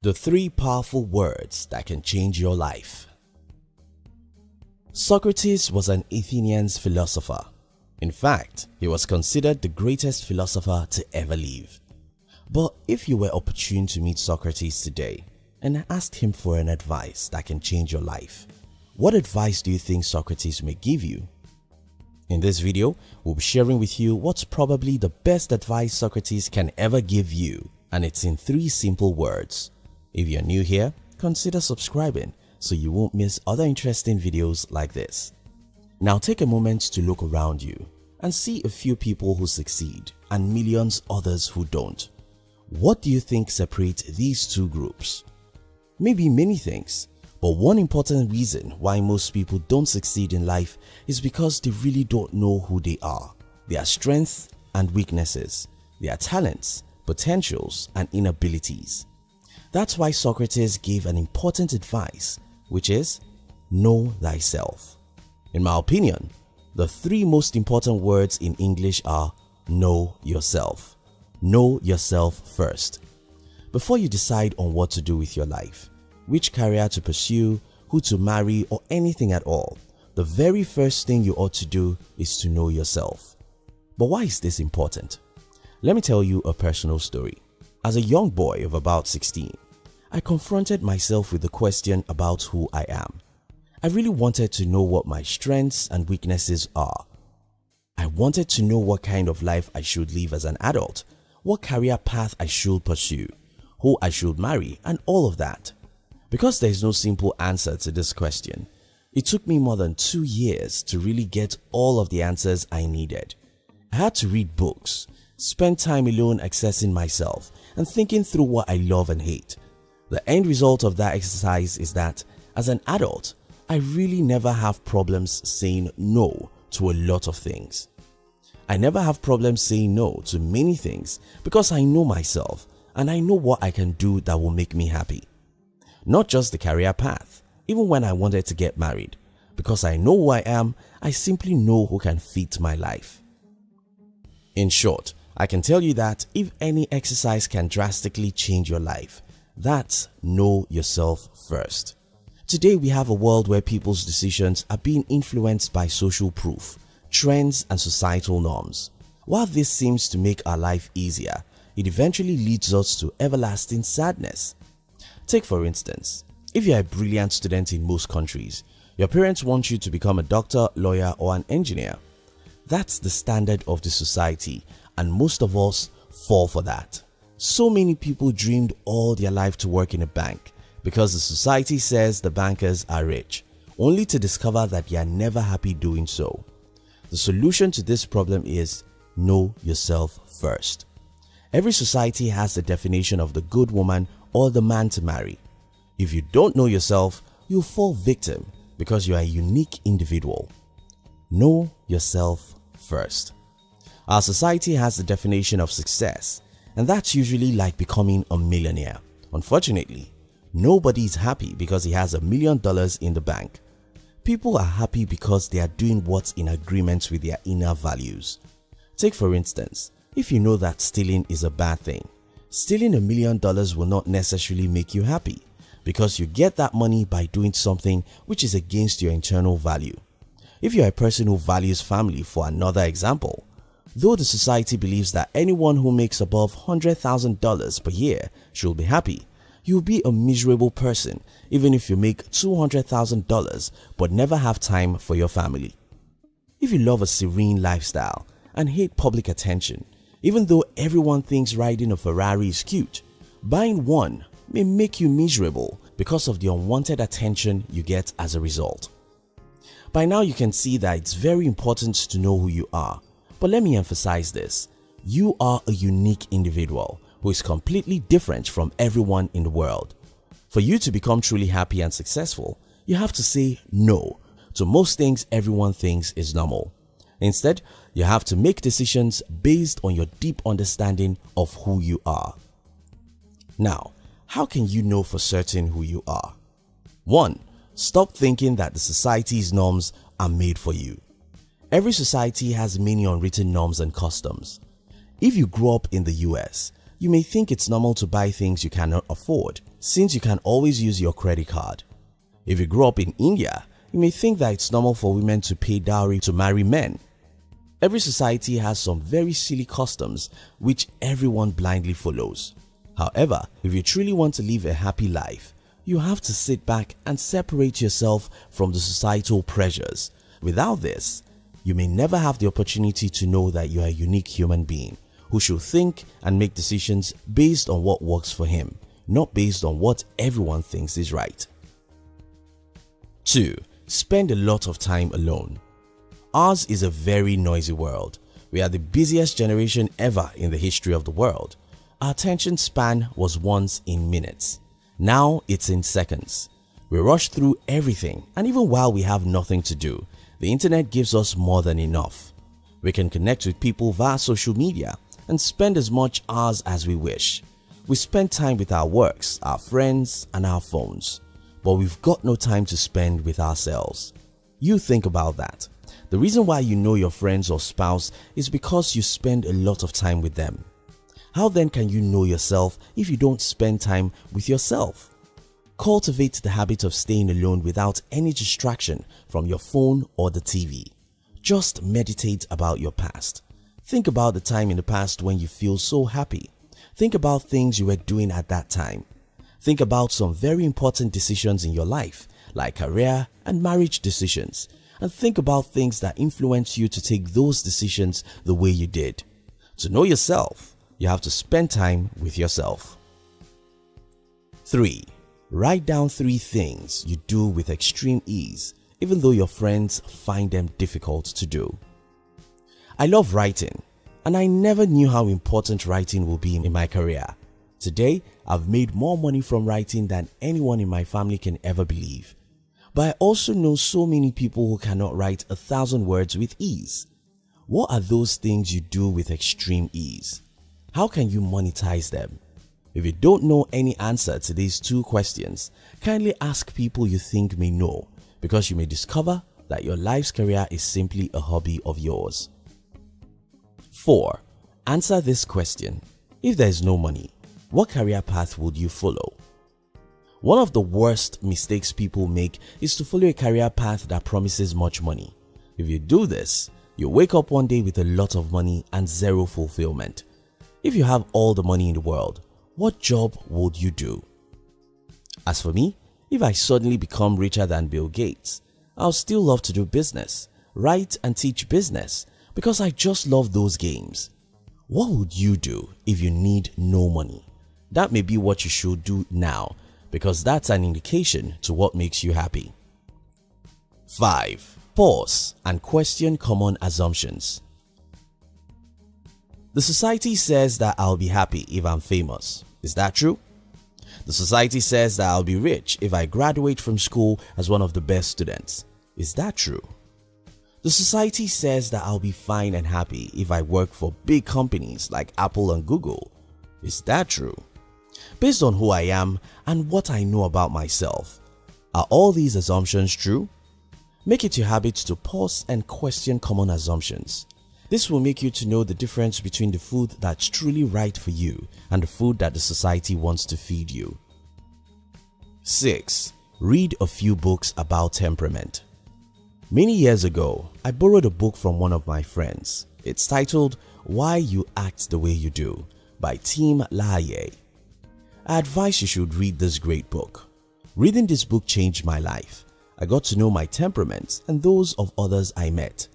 The three powerful words that can change your life. Socrates was an Athenian philosopher. In fact, he was considered the greatest philosopher to ever live. But if you were opportune to meet Socrates today and asked him for an advice that can change your life, what advice do you think Socrates may give you? In this video, we'll be sharing with you what's probably the best advice Socrates can ever give you and it's in three simple words. If you're new here, consider subscribing so you won't miss other interesting videos like this. Now take a moment to look around you and see a few people who succeed and millions others who don't. What do you think separates these two groups? Maybe many things, but one important reason why most people don't succeed in life is because they really don't know who they are, their strengths and weaknesses, their talents, potentials and inabilities. That's why Socrates gave an important advice which is know thyself. In my opinion, the three most important words in English are know yourself. Know yourself first. Before you decide on what to do with your life, which career to pursue, who to marry or anything at all, the very first thing you ought to do is to know yourself. But why is this important? Let me tell you a personal story. As a young boy of about 16, I confronted myself with the question about who I am. I really wanted to know what my strengths and weaknesses are. I wanted to know what kind of life I should live as an adult, what career path I should pursue, who I should marry and all of that. Because there is no simple answer to this question, it took me more than two years to really get all of the answers I needed. I had to read books, spend time alone accessing myself and thinking through what I love and hate. The end result of that exercise is that as an adult, I really never have problems saying no to a lot of things. I never have problems saying no to many things because I know myself and I know what I can do that will make me happy. Not just the career path, even when I wanted to get married. Because I know who I am, I simply know who can fit my life. In short, I can tell you that if any exercise can drastically change your life, that's know yourself first. Today we have a world where people's decisions are being influenced by social proof, trends and societal norms. While this seems to make our life easier, it eventually leads us to everlasting sadness. Take for instance, if you are a brilliant student in most countries, your parents want you to become a doctor, lawyer or an engineer. That's the standard of the society and most of us fall for that. So many people dreamed all their life to work in a bank because the society says the bankers are rich, only to discover that they are never happy doing so. The solution to this problem is know yourself first. Every society has the definition of the good woman or the man to marry. If you don't know yourself, you'll fall victim because you are a unique individual. Know yourself first. Our society has the definition of success and that's usually like becoming a millionaire. Unfortunately, nobody is happy because he has a million dollars in the bank. People are happy because they are doing what's in agreement with their inner values. Take for instance, if you know that stealing is a bad thing, stealing a million dollars will not necessarily make you happy because you get that money by doing something which is against your internal value. If you are a person who values family for another example, Though the society believes that anyone who makes above $100,000 per year should be happy, you'll be a miserable person even if you make $200,000 but never have time for your family. If you love a serene lifestyle and hate public attention, even though everyone thinks riding a Ferrari is cute, buying one may make you miserable because of the unwanted attention you get as a result. By now you can see that it's very important to know who you are but let me emphasize this. You are a unique individual who is completely different from everyone in the world. For you to become truly happy and successful, you have to say no to most things everyone thinks is normal. Instead, you have to make decisions based on your deep understanding of who you are. Now, how can you know for certain who you are? 1. Stop thinking that the society's norms are made for you. Every society has many unwritten norms and customs. If you grow up in the US, you may think it's normal to buy things you cannot afford. since you can always use your credit card. If you grew up in India, you may think that it's normal for women to pay dowry to marry men. Every society has some very silly customs which everyone blindly follows. However, if you truly want to live a happy life, you have to sit back and separate yourself from the societal pressures. Without this, you may never have the opportunity to know that you are a unique human being who should think and make decisions based on what works for him, not based on what everyone thinks is right. 2. Spend a lot of time alone. Ours is a very noisy world. We are the busiest generation ever in the history of the world. Our attention span was once in minutes. Now it's in seconds. We rush through everything and even while we have nothing to do, the internet gives us more than enough. We can connect with people via social media and spend as much hours as we wish. We spend time with our works, our friends and our phones. But we've got no time to spend with ourselves. You think about that. The reason why you know your friends or spouse is because you spend a lot of time with them. How then can you know yourself if you don't spend time with yourself? Cultivate the habit of staying alone without any distraction from your phone or the TV. Just meditate about your past. Think about the time in the past when you feel so happy. Think about things you were doing at that time. Think about some very important decisions in your life like career and marriage decisions and think about things that influence you to take those decisions the way you did. To know yourself, you have to spend time with yourself. 3. Write down 3 things you do with extreme ease even though your friends find them difficult to do. I love writing and I never knew how important writing will be in my career. Today, I've made more money from writing than anyone in my family can ever believe. But I also know so many people who cannot write a thousand words with ease. What are those things you do with extreme ease? How can you monetize them? If you don't know any answer to these two questions, kindly ask people you think may know because you may discover that your life's career is simply a hobby of yours. 4. Answer this question. If there is no money, what career path would you follow? One of the worst mistakes people make is to follow a career path that promises much money. If you do this, you wake up one day with a lot of money and zero fulfillment. If you have all the money in the world, what job would you do? As for me, if I suddenly become richer than Bill Gates, I'll still love to do business, write and teach business because I just love those games. What would you do if you need no money? That may be what you should do now because that's an indication to what makes you happy. 5. Pause and question common assumptions. The society says that I'll be happy if I'm famous. Is that true? The society says that I'll be rich if I graduate from school as one of the best students. Is that true? The society says that I'll be fine and happy if I work for big companies like Apple and Google. Is that true? Based on who I am and what I know about myself, are all these assumptions true? Make it your habit to pause and question common assumptions. This will make you to know the difference between the food that's truly right for you and the food that the society wants to feed you. 6. Read a few books about temperament. Many years ago, I borrowed a book from one of my friends. It's titled Why You Act the Way You Do by Tim LaHaye. I advise you should read this great book. Reading this book changed my life. I got to know my temperament and those of others I met.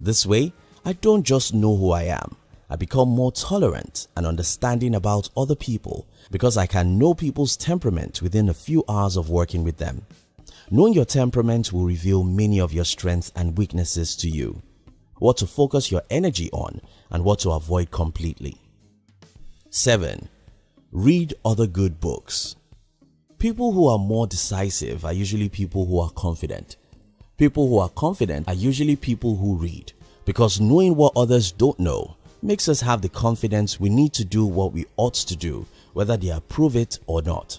This way, I don't just know who I am, I become more tolerant and understanding about other people because I can know people's temperament within a few hours of working with them. Knowing your temperament will reveal many of your strengths and weaknesses to you, what to focus your energy on and what to avoid completely. 7. Read other good books. People who are more decisive are usually people who are confident. People who are confident are usually people who read because knowing what others don't know makes us have the confidence we need to do what we ought to do whether they approve it or not.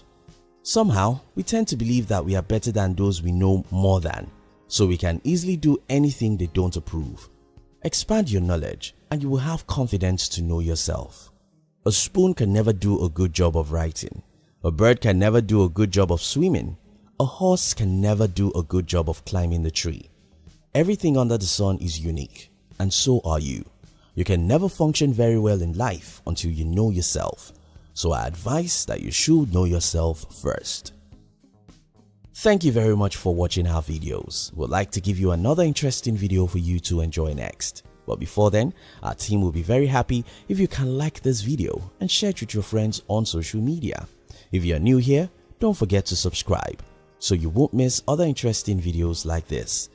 Somehow, we tend to believe that we are better than those we know more than, so we can easily do anything they don't approve. Expand your knowledge and you will have confidence to know yourself. A spoon can never do a good job of writing, A bird can never do a good job of swimming. A horse can never do a good job of climbing the tree. Everything under the sun is unique and so are you. You can never function very well in life until you know yourself. So I advise that you should know yourself first. Thank you very much for watching our videos. We'd like to give you another interesting video for you to enjoy next. But before then, our team will be very happy if you can like this video and share it with your friends on social media. If you are new here, don't forget to subscribe so you won't miss other interesting videos like this.